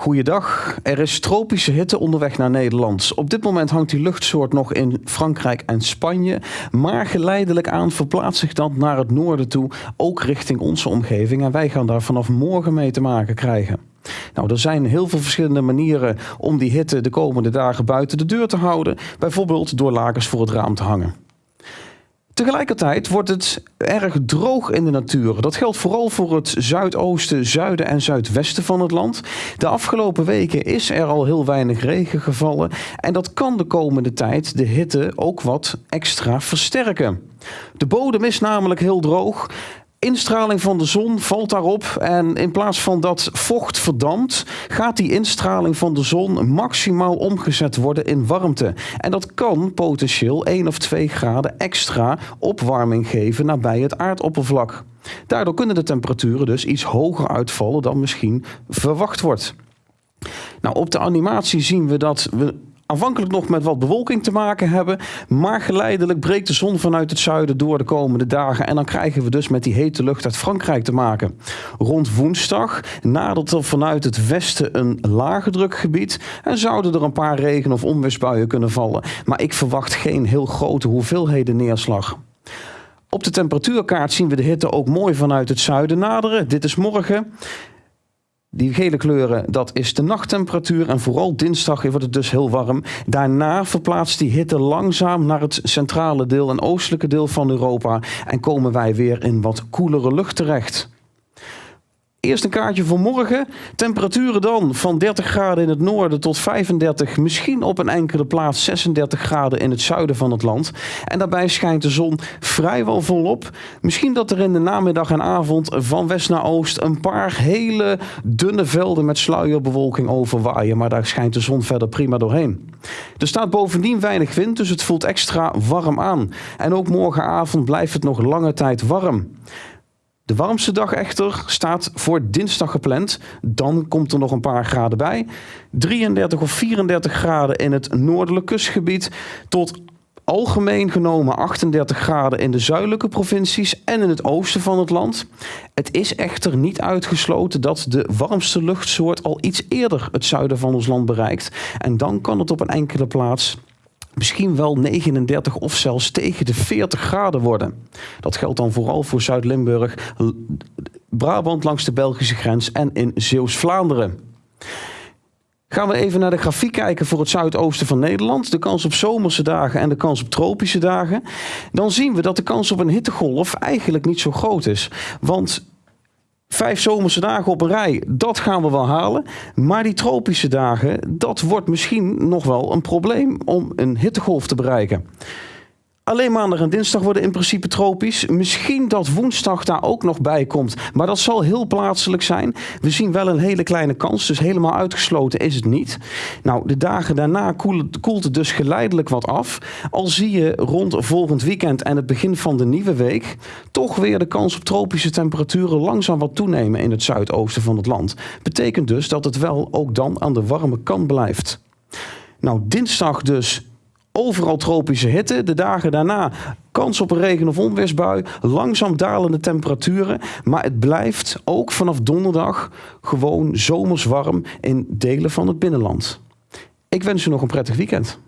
Goeiedag. Er is tropische hitte onderweg naar Nederland. Op dit moment hangt die luchtsoort nog in Frankrijk en Spanje. Maar geleidelijk aan verplaatst zich dat naar het noorden toe, ook richting onze omgeving. En wij gaan daar vanaf morgen mee te maken krijgen. Nou, er zijn heel veel verschillende manieren om die hitte de komende dagen buiten de deur te houden. Bijvoorbeeld door lakens voor het raam te hangen. Tegelijkertijd wordt het erg droog in de natuur. Dat geldt vooral voor het zuidoosten, zuiden en zuidwesten van het land. De afgelopen weken is er al heel weinig regen gevallen. En dat kan de komende tijd de hitte ook wat extra versterken. De bodem is namelijk heel droog. Instraling van de zon valt daarop en in plaats van dat vocht verdampt, gaat die instraling van de zon maximaal omgezet worden in warmte. En dat kan potentieel 1 of 2 graden extra opwarming geven nabij het aardoppervlak. Daardoor kunnen de temperaturen dus iets hoger uitvallen dan misschien verwacht wordt. Nou, op de animatie zien we dat we aanvankelijk nog met wat bewolking te maken hebben. Maar geleidelijk breekt de zon vanuit het zuiden door de komende dagen. En dan krijgen we dus met die hete lucht uit Frankrijk te maken. Rond woensdag nadert er vanuit het westen een lage drukgebied. En zouden er een paar regen- of onweersbuien kunnen vallen. Maar ik verwacht geen heel grote hoeveelheden neerslag. Op de temperatuurkaart zien we de hitte ook mooi vanuit het zuiden naderen. Dit is morgen. Die gele kleuren, dat is de nachttemperatuur. En vooral dinsdag wordt het dus heel warm. Daarna verplaatst die hitte langzaam naar het centrale deel en oostelijke deel van Europa. En komen wij weer in wat koelere lucht terecht. Eerst een kaartje voor morgen. Temperaturen dan van 30 graden in het noorden tot 35, misschien op een enkele plaats 36 graden in het zuiden van het land. En daarbij schijnt de zon vrijwel volop. Misschien dat er in de namiddag en avond van west naar oost een paar hele dunne velden met sluierbewolking overwaaien. Maar daar schijnt de zon verder prima doorheen. Er staat bovendien weinig wind, dus het voelt extra warm aan. En ook morgenavond blijft het nog lange tijd warm. De warmste dag echter staat voor dinsdag gepland. Dan komt er nog een paar graden bij. 33 of 34 graden in het noordelijk kustgebied. Tot algemeen genomen 38 graden in de zuidelijke provincies en in het oosten van het land. Het is echter niet uitgesloten dat de warmste luchtsoort al iets eerder het zuiden van ons land bereikt. En dan kan het op een enkele plaats misschien wel 39 of zelfs tegen de 40 graden worden. Dat geldt dan vooral voor Zuid-Limburg, Brabant langs de Belgische grens en in Zeeuws-Vlaanderen. Gaan we even naar de grafiek kijken voor het zuidoosten van Nederland. De kans op zomerse dagen en de kans op tropische dagen. Dan zien we dat de kans op een hittegolf eigenlijk niet zo groot is. Want Vijf zomerse dagen op een rij, dat gaan we wel halen. Maar die tropische dagen, dat wordt misschien nog wel een probleem om een hittegolf te bereiken. Alleen maandag en dinsdag worden in principe tropisch. Misschien dat woensdag daar ook nog bij komt. Maar dat zal heel plaatselijk zijn. We zien wel een hele kleine kans. Dus helemaal uitgesloten is het niet. Nou, de dagen daarna koelt het dus geleidelijk wat af. Al zie je rond volgend weekend en het begin van de nieuwe week... toch weer de kans op tropische temperaturen langzaam wat toenemen in het zuidoosten van het land. Betekent dus dat het wel ook dan aan de warme kant blijft. Nou, dinsdag dus Overal tropische hitte. De dagen daarna kans op een regen- of onweersbui. Langzaam dalende temperaturen. Maar het blijft ook vanaf donderdag gewoon zomers warm in delen van het binnenland. Ik wens u nog een prettig weekend.